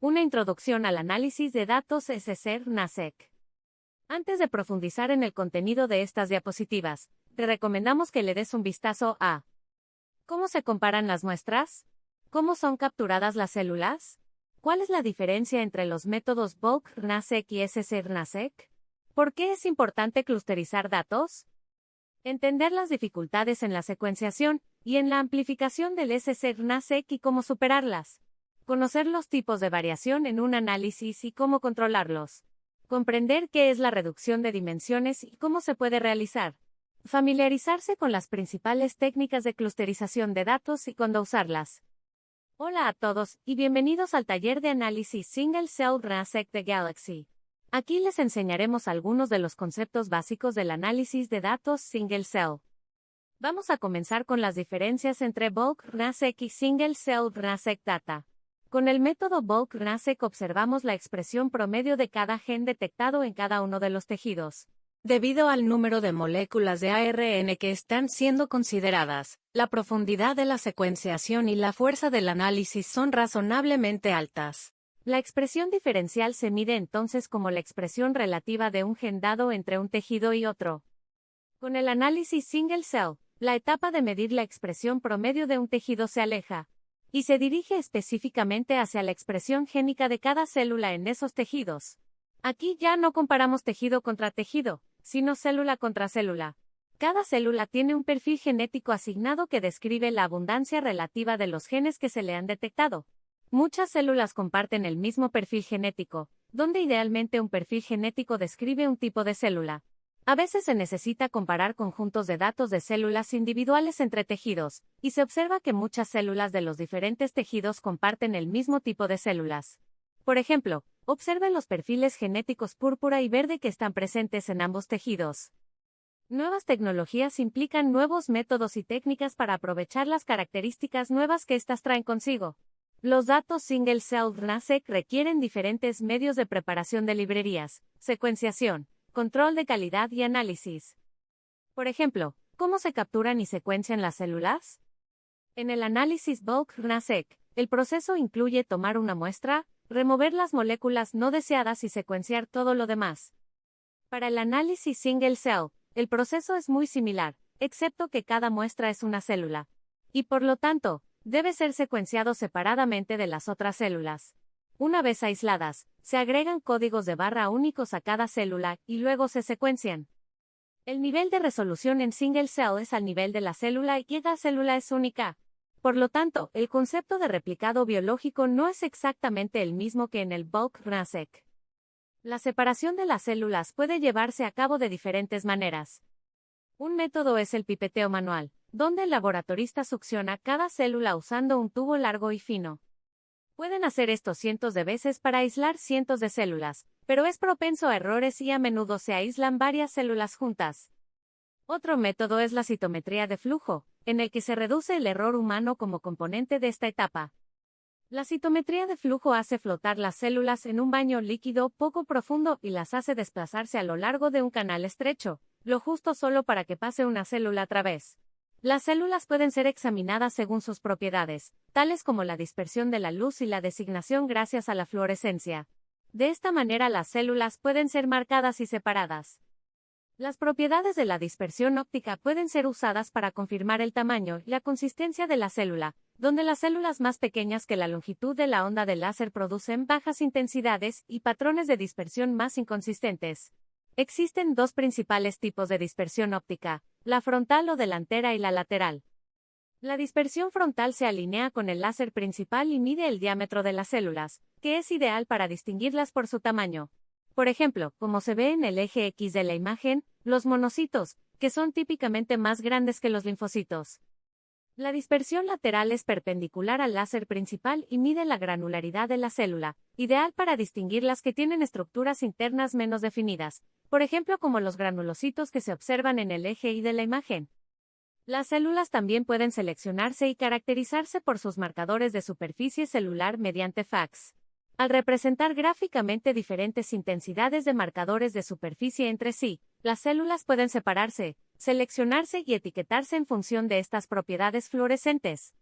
Una introducción al análisis de datos SSR-NASEC. Antes de profundizar en el contenido de estas diapositivas, te recomendamos que le des un vistazo a ¿Cómo se comparan las muestras? ¿Cómo son capturadas las células? ¿Cuál es la diferencia entre los métodos bulk RNA-seq y SSR-NASEC? ¿Por qué es importante clusterizar datos? Entender las dificultades en la secuenciación y en la amplificación del SSR-NASEC y cómo superarlas. Conocer los tipos de variación en un análisis y cómo controlarlos. Comprender qué es la reducción de dimensiones y cómo se puede realizar. Familiarizarse con las principales técnicas de clusterización de datos y cuándo usarlas. Hola a todos y bienvenidos al taller de análisis Single Cell RNA-seq de Galaxy. Aquí les enseñaremos algunos de los conceptos básicos del análisis de datos Single Cell. Vamos a comenzar con las diferencias entre Bulk RNA-seq y Single Cell RNA-seq Data. Con el método bulk RNA-seq observamos la expresión promedio de cada gen detectado en cada uno de los tejidos. Debido al número de moléculas de ARN que están siendo consideradas, la profundidad de la secuenciación y la fuerza del análisis son razonablemente altas. La expresión diferencial se mide entonces como la expresión relativa de un gen dado entre un tejido y otro. Con el análisis single cell, la etapa de medir la expresión promedio de un tejido se aleja, y se dirige específicamente hacia la expresión génica de cada célula en esos tejidos. Aquí ya no comparamos tejido contra tejido, sino célula contra célula. Cada célula tiene un perfil genético asignado que describe la abundancia relativa de los genes que se le han detectado. Muchas células comparten el mismo perfil genético, donde idealmente un perfil genético describe un tipo de célula. A veces se necesita comparar conjuntos de datos de células individuales entre tejidos, y se observa que muchas células de los diferentes tejidos comparten el mismo tipo de células. Por ejemplo, observen los perfiles genéticos púrpura y verde que están presentes en ambos tejidos. Nuevas tecnologías implican nuevos métodos y técnicas para aprovechar las características nuevas que éstas traen consigo. Los datos single cell RNA-seq requieren diferentes medios de preparación de librerías, secuenciación, control de calidad y análisis. Por ejemplo, ¿cómo se capturan y secuencian las células? En el análisis bulk RNA-seq, el proceso incluye tomar una muestra, remover las moléculas no deseadas y secuenciar todo lo demás. Para el análisis single cell, el proceso es muy similar, excepto que cada muestra es una célula. Y por lo tanto, debe ser secuenciado separadamente de las otras células. Una vez aisladas, se agregan códigos de barra únicos a cada célula y luego se secuencian. El nivel de resolución en single cell es al nivel de la célula y cada célula es única. Por lo tanto, el concepto de replicado biológico no es exactamente el mismo que en el bulk RNA-seq. La separación de las células puede llevarse a cabo de diferentes maneras. Un método es el pipeteo manual, donde el laboratorista succiona cada célula usando un tubo largo y fino. Pueden hacer esto cientos de veces para aislar cientos de células, pero es propenso a errores y a menudo se aíslan varias células juntas. Otro método es la citometría de flujo, en el que se reduce el error humano como componente de esta etapa. La citometría de flujo hace flotar las células en un baño líquido poco profundo y las hace desplazarse a lo largo de un canal estrecho, lo justo solo para que pase una célula a través. Las células pueden ser examinadas según sus propiedades, tales como la dispersión de la luz y la designación gracias a la fluorescencia. De esta manera las células pueden ser marcadas y separadas. Las propiedades de la dispersión óptica pueden ser usadas para confirmar el tamaño y la consistencia de la célula, donde las células más pequeñas que la longitud de la onda del láser producen bajas intensidades y patrones de dispersión más inconsistentes. Existen dos principales tipos de dispersión óptica, la frontal o delantera y la lateral. La dispersión frontal se alinea con el láser principal y mide el diámetro de las células, que es ideal para distinguirlas por su tamaño. Por ejemplo, como se ve en el eje X de la imagen, los monocitos, que son típicamente más grandes que los linfocitos. La dispersión lateral es perpendicular al láser principal y mide la granularidad de la célula, ideal para distinguir las que tienen estructuras internas menos definidas, por ejemplo como los granulocitos que se observan en el eje Y de la imagen. Las células también pueden seleccionarse y caracterizarse por sus marcadores de superficie celular mediante fax. Al representar gráficamente diferentes intensidades de marcadores de superficie entre sí, las células pueden separarse, seleccionarse y etiquetarse en función de estas propiedades fluorescentes.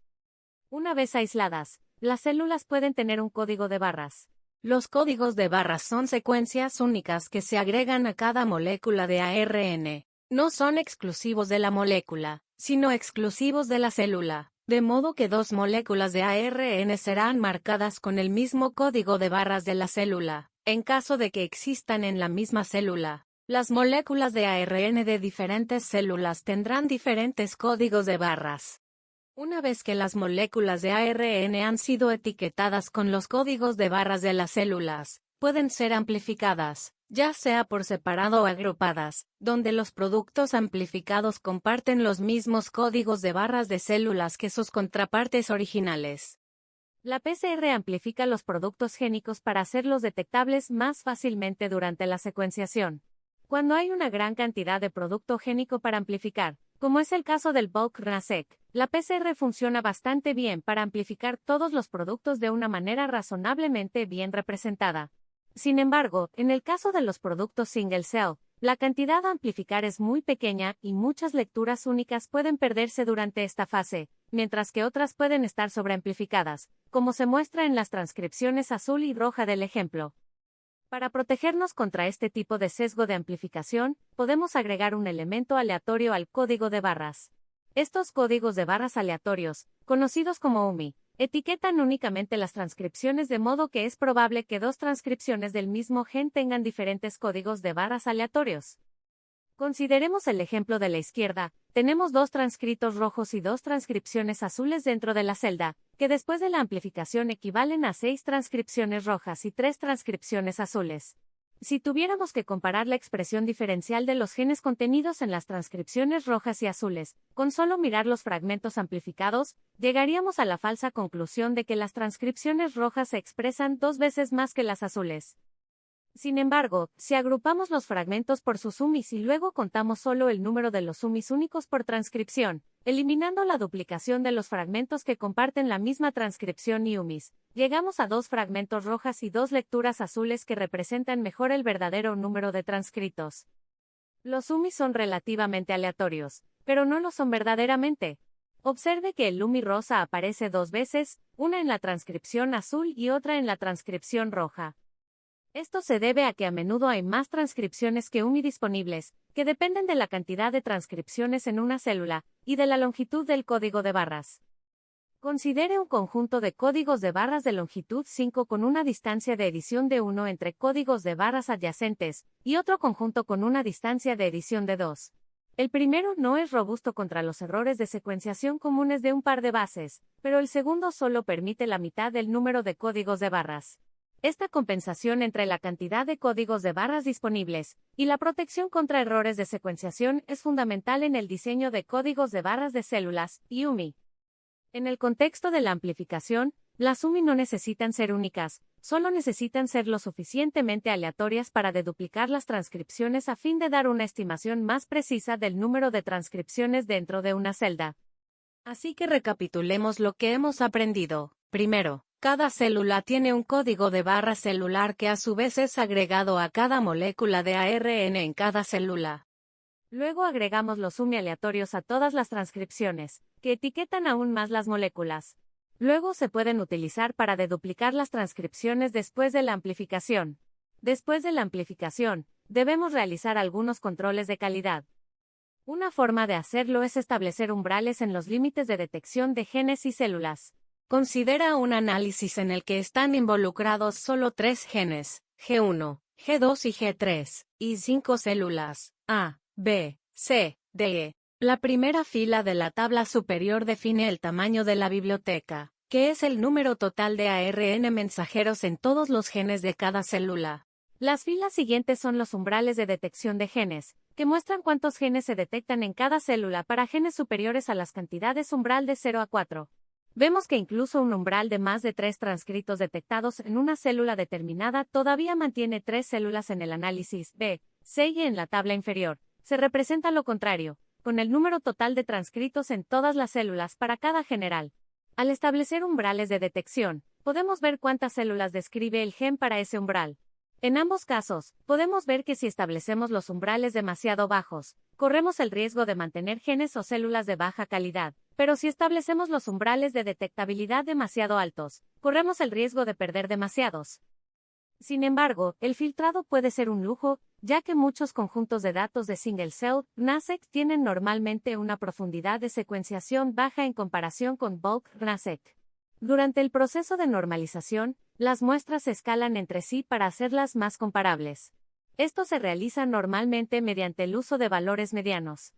Una vez aisladas, Las células pueden tener un código de barras. Los códigos de barras son secuencias únicas que se agregan a cada molécula de ARN. No son exclusivos de la molécula, sino exclusivos de la célula, de modo que dos moléculas de ARN serán marcadas con el mismo código de barras de la célula, en caso de que existan en la misma célula. Las moléculas de ARN de diferentes células tendrán diferentes códigos de barras. Una vez que las moléculas de ARN han sido etiquetadas con los códigos de barras de las células, pueden ser amplificadas, ya sea por separado o agrupadas, donde los productos amplificados comparten los mismos códigos de barras de células que sus contrapartes originales. La PCR amplifica los productos génicos para hacerlos detectables más fácilmente durante la secuenciación. Cuando hay una gran cantidad de producto génico para amplificar, como es el caso del bulk RNA-seq, la PCR funciona bastante bien para amplificar todos los productos de una manera razonablemente bien representada. Sin embargo, en el caso de los productos single cell, la cantidad a amplificar es muy pequeña y muchas lecturas únicas pueden perderse durante esta fase, mientras que otras pueden estar sobreamplificadas, como se muestra en las transcripciones azul y roja del ejemplo. Para protegernos contra este tipo de sesgo de amplificación, podemos agregar un elemento aleatorio al código de barras. Estos códigos de barras aleatorios, conocidos como UMI, etiquetan únicamente las transcripciones de modo que es probable que dos transcripciones del mismo gen tengan diferentes códigos de barras aleatorios. Consideremos el ejemplo de la izquierda, tenemos dos transcritos rojos y dos transcripciones azules dentro de la celda, que después de la amplificación equivalen a seis transcripciones rojas y tres transcripciones azules. Si tuviéramos que comparar la expresión diferencial de los genes contenidos en las transcripciones rojas y azules, con solo mirar los fragmentos amplificados, llegaríamos a la falsa conclusión de que las transcripciones rojas se expresan dos veces más que las azules. Sin embargo, si agrupamos los fragmentos por sus sumis y luego contamos solo el número de los sumis únicos por transcripción, eliminando la duplicación de los fragmentos que comparten la misma transcripción y umis, llegamos a dos fragmentos rojas y dos lecturas azules que representan mejor el verdadero número de transcritos. Los umis son relativamente aleatorios, pero no lo son verdaderamente. Observe que el lumi rosa aparece dos veces, una en la transcripción azul y otra en la transcripción roja. Esto se debe a que a menudo hay más transcripciones que UMI disponibles, que dependen de la cantidad de transcripciones en una célula, y de la longitud del código de barras. Considere un conjunto de códigos de barras de longitud 5 con una distancia de edición de 1 entre códigos de barras adyacentes, y otro conjunto con una distancia de edición de 2. El primero no es robusto contra los errores de secuenciación comunes de un par de bases, pero el segundo solo permite la mitad del número de códigos de barras. Esta compensación entre la cantidad de códigos de barras disponibles y la protección contra errores de secuenciación es fundamental en el diseño de códigos de barras de células, UMI. En el contexto de la amplificación, las UMI no necesitan ser únicas, solo necesitan ser lo suficientemente aleatorias para deduplicar las transcripciones a fin de dar una estimación más precisa del número de transcripciones dentro de una celda. Así que recapitulemos lo que hemos aprendido. Primero, cada célula tiene un código de barra celular que a su vez es agregado a cada molécula de ARN en cada célula. Luego agregamos los UMI aleatorios a todas las transcripciones, que etiquetan aún más las moléculas. Luego se pueden utilizar para deduplicar las transcripciones después de la amplificación. Después de la amplificación, debemos realizar algunos controles de calidad. Una forma de hacerlo es establecer umbrales en los límites de detección de genes y células. Considera un análisis en el que están involucrados solo tres genes, G1, G2 y G3, y cinco células, A, B, C, D. E. La primera fila de la tabla superior define el tamaño de la biblioteca, que es el número total de ARN mensajeros en todos los genes de cada célula. Las filas siguientes son los umbrales de detección de genes, que muestran cuántos genes se detectan en cada célula para genes superiores a las cantidades umbral de 0 a 4. Vemos que incluso un umbral de más de tres transcritos detectados en una célula determinada todavía mantiene tres células en el análisis B, C y en la tabla inferior. Se representa lo contrario, con el número total de transcritos en todas las células para cada general. Al establecer umbrales de detección, podemos ver cuántas células describe el gen para ese umbral. En ambos casos, podemos ver que si establecemos los umbrales demasiado bajos, corremos el riesgo de mantener genes o células de baja calidad, Pero si establecemos los umbrales de detectabilidad demasiado altos, corremos el riesgo de perder demasiados. Sin embargo, el filtrado puede ser un lujo, ya que muchos conjuntos de datos de single cell NASEC tienen normalmente una profundidad de secuenciación baja en comparación con bulk NASEC. Durante el proceso de normalización, las muestras se escalan entre sí para hacerlas más comparables. Esto se realiza normalmente mediante el uso de valores medianos.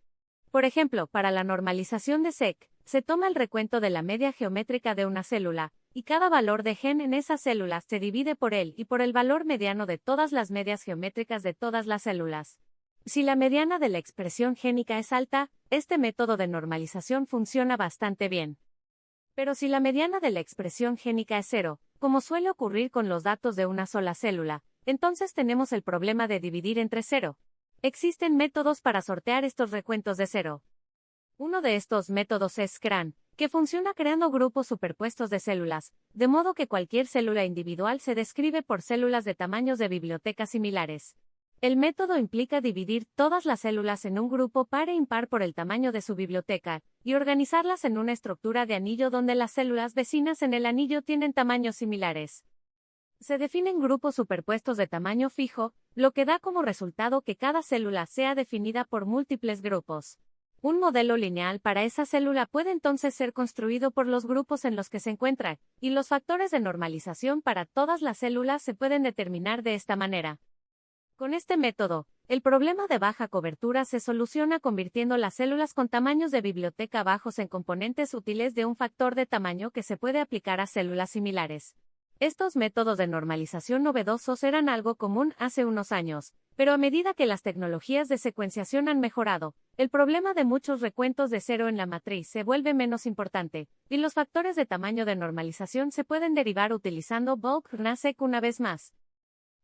Por ejemplo, para la normalización de SEC, se toma el recuento de la media geométrica de una célula, y cada valor de gen en esa célula se divide por él y por el valor mediano de todas las medias geométricas de todas las células. Si la mediana de la expresión génica es alta, este método de normalización funciona bastante bien. Pero si la mediana de la expresión génica es cero, como suele ocurrir con los datos de una sola célula, entonces tenemos el problema de dividir entre cero. Existen métodos para sortear estos recuentos de cero. Uno de estos métodos es SCRAN, que funciona creando grupos superpuestos de células, de modo que cualquier célula individual se describe por células de tamaños de biblioteca similares. El método implica dividir todas las células en un grupo par e impar por el tamaño de su biblioteca, y organizarlas en una estructura de anillo donde las células vecinas en el anillo tienen tamaños similares. Se definen grupos superpuestos de tamaño fijo, lo que da como resultado que cada célula sea definida por múltiples grupos. Un modelo lineal para esa célula puede entonces ser construido por los grupos en los que se encuentra, y los factores de normalización para todas las células se pueden determinar de esta manera. Con este método, el problema de baja cobertura se soluciona convirtiendo las células con tamaños de biblioteca bajos en componentes útiles de un factor de tamaño que se puede aplicar a células similares. Estos métodos de normalización novedosos eran algo común hace unos años, pero a medida que las tecnologías de secuenciación han mejorado, el problema de muchos recuentos de cero en la matriz se vuelve menos importante, y los factores de tamaño de normalización se pueden derivar utilizando bulk RNA-seq una vez más.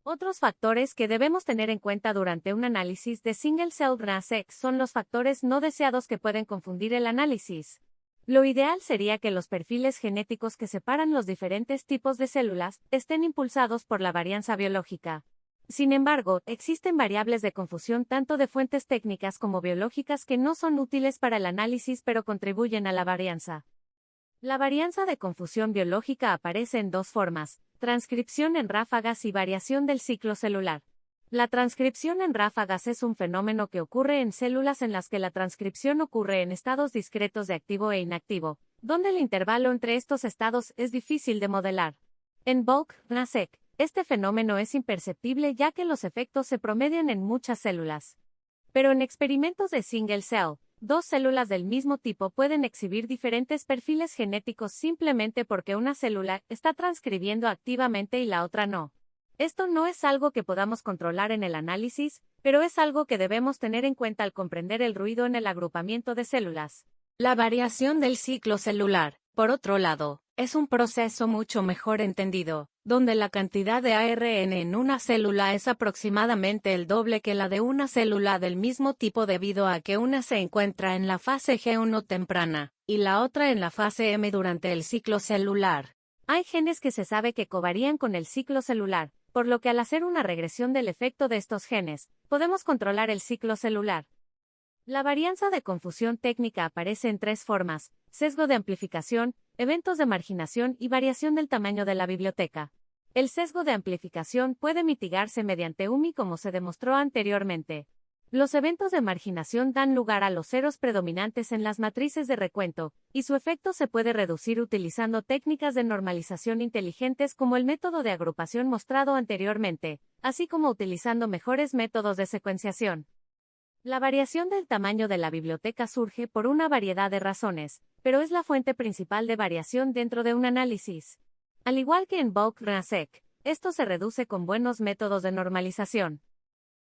Otros factores que debemos tener en cuenta durante un análisis de single cell RNA-seq son los factores no deseados que pueden confundir el análisis. Lo ideal sería que los perfiles genéticos que separan los diferentes tipos de células estén impulsados por la varianza biológica. Sin embargo, existen variables de confusión tanto de fuentes técnicas como biológicas que no son útiles para el análisis pero contribuyen a la varianza. La varianza de confusión biológica aparece en dos formas, transcripción en ráfagas y variación del ciclo celular. La transcripción en ráfagas es un fenómeno que ocurre en células en las que la transcripción ocurre en estados discretos de activo e inactivo, donde el intervalo entre estos estados es difícil de modelar. En bulk, NASEC, este fenómeno es imperceptible ya que los efectos se promedian en muchas células. Pero en experimentos de single cell, Dos células del mismo tipo pueden exhibir diferentes perfiles genéticos simplemente porque una célula está transcribiendo activamente y la otra no. Esto no es algo que podamos controlar en el análisis, pero es algo que debemos tener en cuenta al comprender el ruido en el agrupamiento de células. La variación del ciclo celular, por otro lado, es un proceso mucho mejor entendido, donde la cantidad de ARN en una célula es aproximadamente el doble que la de una célula del mismo tipo debido a que una se encuentra en la fase G1 temprana, y la otra en la fase M durante el ciclo celular. Hay genes que se sabe que covarían con el ciclo celular, por lo que al hacer una regresión del efecto de estos genes, podemos controlar el ciclo celular. La varianza de confusión técnica aparece en tres formas, sesgo de amplificación, eventos de marginación y variación del tamaño de la biblioteca. El sesgo de amplificación puede mitigarse mediante UMI como se demostró anteriormente. Los eventos de marginación dan lugar a los ceros predominantes en las matrices de recuento, y su efecto se puede reducir utilizando técnicas de normalización inteligentes como el método de agrupación mostrado anteriormente, así como utilizando mejores métodos de secuenciación. La variación del tamaño de la biblioteca surge por una variedad de razones, pero es la fuente principal de variación dentro de un análisis. Al igual que en bulk RNA-seq, esto se reduce con buenos métodos de normalización.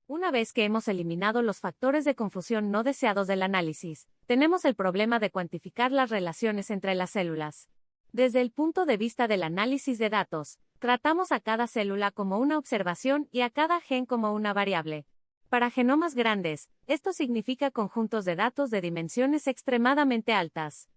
Una vez que hemos eliminado los factores de confusión no deseados del análisis, tenemos el problema de cuantificar las relaciones entre las células. Desde el punto de vista del análisis de datos, tratamos a cada célula como una observación y a cada gen como una variable. Para genomas grandes, esto significa conjuntos de datos de dimensiones extremadamente altas.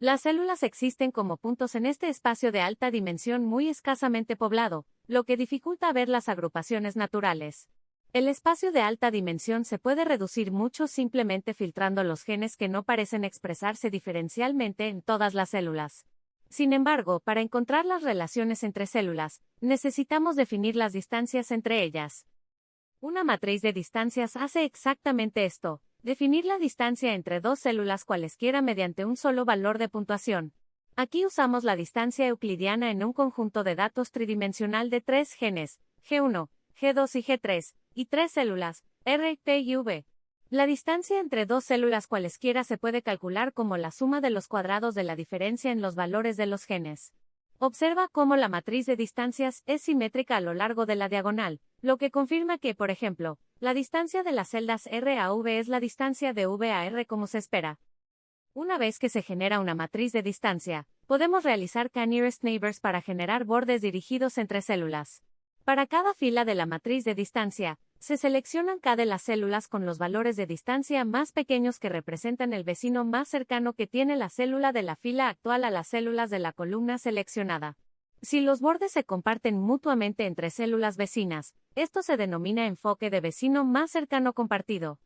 Las células existen como puntos en este espacio de alta dimensión muy escasamente poblado, lo que dificulta ver las agrupaciones naturales. El espacio de alta dimensión se puede reducir mucho simplemente filtrando los genes que no parecen expresarse diferencialmente en todas las células. Sin embargo, para encontrar las relaciones entre células, necesitamos definir las distancias entre ellas. Una matriz de distancias hace exactamente esto, definir la distancia entre dos células cualesquiera mediante un solo valor de puntuación. Aquí usamos la distancia euclidiana en un conjunto de datos tridimensional de tres genes, G1, G2 y G3, y tres células, R, T y V. La distancia entre dos células cualesquiera se puede calcular como la suma de los cuadrados de la diferencia en los valores de los genes. Observa cómo la matriz de distancias es simétrica a lo largo de la diagonal, lo que confirma que, por ejemplo, la distancia de las celdas R a V es la distancia de V a R como se espera. Una vez que se genera una matriz de distancia, podemos realizar K-nearest neighbors para generar bordes dirigidos entre células. Para cada fila de la matriz de distancia, se seleccionan cada de las células con los valores de distancia más pequeños que representan el vecino más cercano que tiene la célula de la fila actual a las células de la columna seleccionada. Si los bordes se comparten mutuamente entre células vecinas, esto se denomina enfoque de vecino más cercano compartido.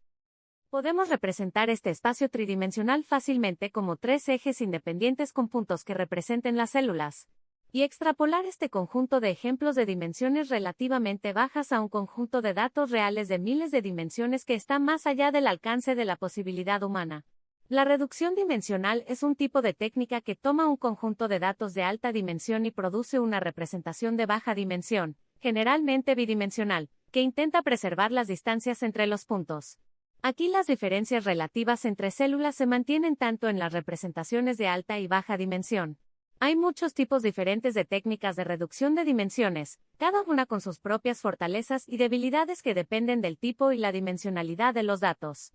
Podemos representar este espacio tridimensional fácilmente como tres ejes independientes con puntos que representen las células y extrapolar este conjunto de ejemplos de dimensiones relativamente bajas a un conjunto de datos reales de miles de dimensiones que está más allá del alcance de la posibilidad humana. La reducción dimensional es un tipo de técnica que toma un conjunto de datos de alta dimensión y produce una representación de baja dimensión, generalmente bidimensional, que intenta preservar las distancias entre los puntos. Aquí las diferencias relativas entre células se mantienen tanto en las representaciones de alta y baja dimensión, hay muchos tipos diferentes de técnicas de reducción de dimensiones, cada una con sus propias fortalezas y debilidades que dependen del tipo y la dimensionalidad de los datos.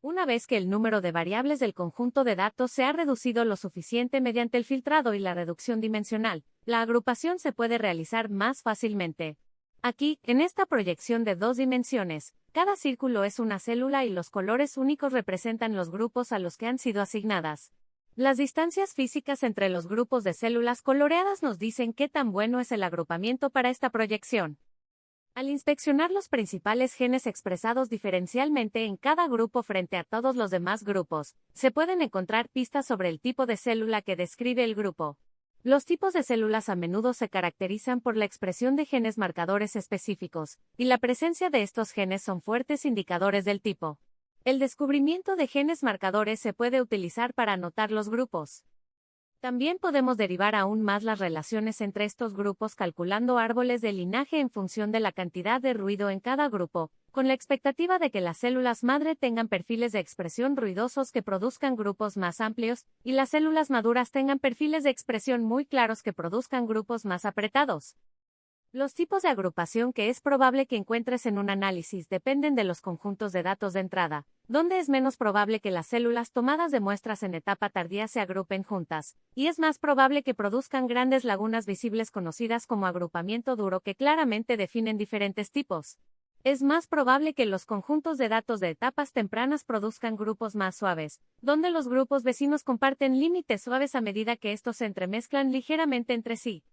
Una vez que el número de variables del conjunto de datos se ha reducido lo suficiente mediante el filtrado y la reducción dimensional, la agrupación se puede realizar más fácilmente. Aquí, en esta proyección de dos dimensiones, cada círculo es una célula y los colores únicos representan los grupos a los que han sido asignadas. Las distancias físicas entre los grupos de células coloreadas nos dicen qué tan bueno es el agrupamiento para esta proyección. Al inspeccionar los principales genes expresados diferencialmente en cada grupo frente a todos los demás grupos, se pueden encontrar pistas sobre el tipo de célula que describe el grupo. Los tipos de células a menudo se caracterizan por la expresión de genes marcadores específicos, y la presencia de estos genes son fuertes indicadores del tipo. El descubrimiento de genes marcadores se puede utilizar para anotar los grupos. También podemos derivar aún más las relaciones entre estos grupos calculando árboles de linaje en función de la cantidad de ruido en cada grupo, con la expectativa de que las células madre tengan perfiles de expresión ruidosos que produzcan grupos más amplios, y las células maduras tengan perfiles de expresión muy claros que produzcan grupos más apretados. Los tipos de agrupación que es probable que encuentres en un análisis dependen de los conjuntos de datos de entrada, donde es menos probable que las células tomadas de muestras en etapa tardía se agrupen juntas, y es más probable que produzcan grandes lagunas visibles conocidas como agrupamiento duro que claramente definen diferentes tipos. Es más probable que los conjuntos de datos de etapas tempranas produzcan grupos más suaves, donde los grupos vecinos comparten límites suaves a medida que estos se entremezclan ligeramente entre sí.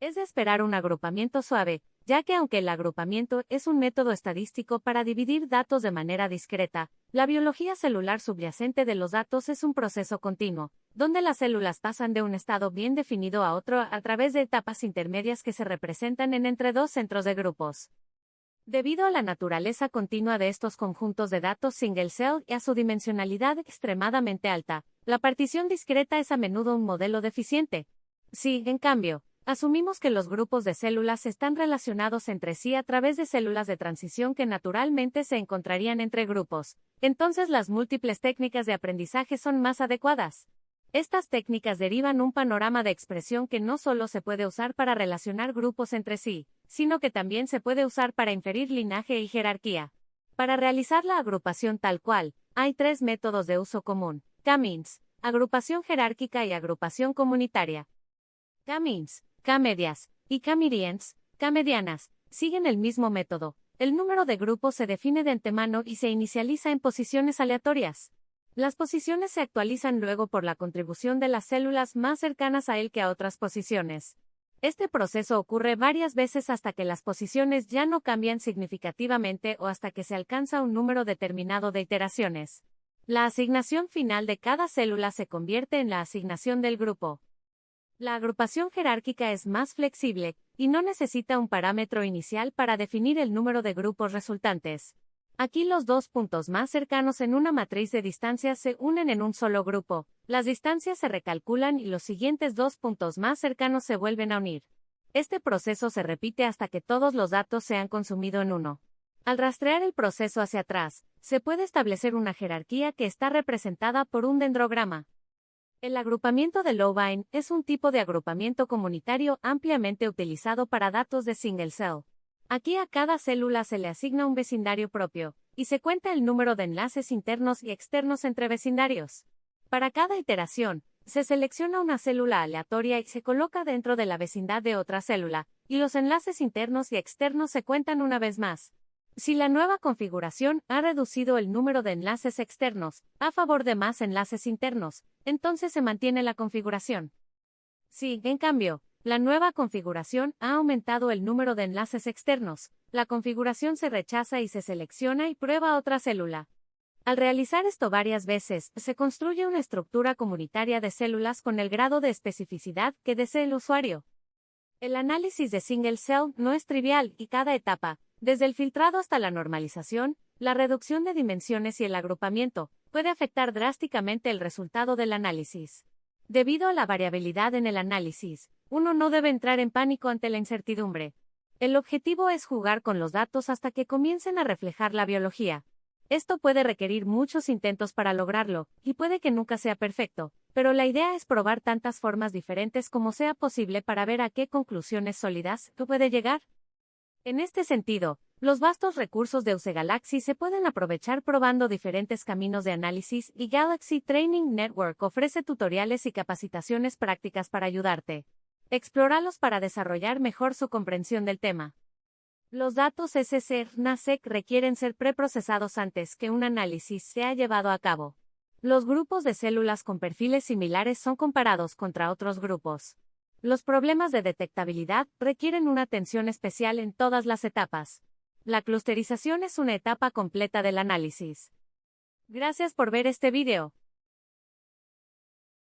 Es de esperar un agrupamiento suave, ya que aunque el agrupamiento es un método estadístico para dividir datos de manera discreta, la biología celular subyacente de los datos es un proceso continuo, donde las células pasan de un estado bien definido a otro a través de etapas intermedias que se representan en entre dos centros de grupos. Debido a la naturaleza continua de estos conjuntos de datos single cell y a su dimensionalidad extremadamente alta, la partición discreta es a menudo un modelo deficiente. Si, en cambio, Asumimos que los grupos de células están relacionados entre sí a través de células de transición que naturalmente se encontrarían entre grupos. Entonces las múltiples técnicas de aprendizaje son más adecuadas. Estas técnicas derivan un panorama de expresión que no solo se puede usar para relacionar grupos entre sí, sino que también se puede usar para inferir linaje y jerarquía. Para realizar la agrupación tal cual, hay tres métodos de uso común: K-means, agrupación jerárquica y agrupación comunitaria. K-means K-medias y K-medians, K-medianas, siguen el mismo método. El número de grupos se define de antemano y se inicializa en posiciones aleatorias. Las posiciones se actualizan luego por la contribución de las células más cercanas a él que a otras posiciones. Este proceso ocurre varias veces hasta que las posiciones ya no cambian significativamente o hasta que se alcanza un número determinado de iteraciones. La asignación final de cada célula se convierte en la asignación del grupo. La agrupación jerárquica es más flexible, y no necesita un parámetro inicial para definir el número de grupos resultantes. Aquí los dos puntos más cercanos en una matriz de distancias se unen en un solo grupo, las distancias se recalculan y los siguientes dos puntos más cercanos se vuelven a unir. Este proceso se repite hasta que todos los datos se han consumido en uno. Al rastrear el proceso hacia atrás, se puede establecer una jerarquía que está representada por un dendrograma. El agrupamiento de Low-Vine es un tipo de agrupamiento comunitario ampliamente utilizado para datos de single cell. Aquí a cada célula se le asigna un vecindario propio, y se cuenta el número de enlaces internos y externos entre vecindarios. Para cada iteración, se selecciona una célula aleatoria y se coloca dentro de la vecindad de otra célula, y los enlaces internos y externos se cuentan una vez más. Si la nueva configuración ha reducido el número de enlaces externos a favor de más enlaces internos, entonces se mantiene la configuración. Si, en cambio, la nueva configuración ha aumentado el número de enlaces externos, la configuración se rechaza y se selecciona y prueba otra célula. Al realizar esto varias veces, se construye una estructura comunitaria de células con el grado de especificidad que desee el usuario. El análisis de single cell no es trivial y cada etapa, desde el filtrado hasta la normalización, la reducción de dimensiones y el agrupamiento, puede afectar drásticamente el resultado del análisis. Debido a la variabilidad en el análisis, uno no debe entrar en pánico ante la incertidumbre. El objetivo es jugar con los datos hasta que comiencen a reflejar la biología. Esto puede requerir muchos intentos para lograrlo, y puede que nunca sea perfecto, pero la idea es probar tantas formas diferentes como sea posible para ver a qué conclusiones sólidas puede llegar. En este sentido, los vastos recursos de UC Galaxy se pueden aprovechar probando diferentes caminos de análisis y Galaxy Training Network ofrece tutoriales y capacitaciones prácticas para ayudarte. Explóralos para desarrollar mejor su comprensión del tema. Los datos SCR-NASEC requieren ser preprocesados antes que un análisis sea llevado a cabo. Los grupos de células con perfiles similares son comparados contra otros grupos. Los problemas de detectabilidad requieren una atención especial en todas las etapas. La clusterización es una etapa completa del análisis. Gracias por ver este video.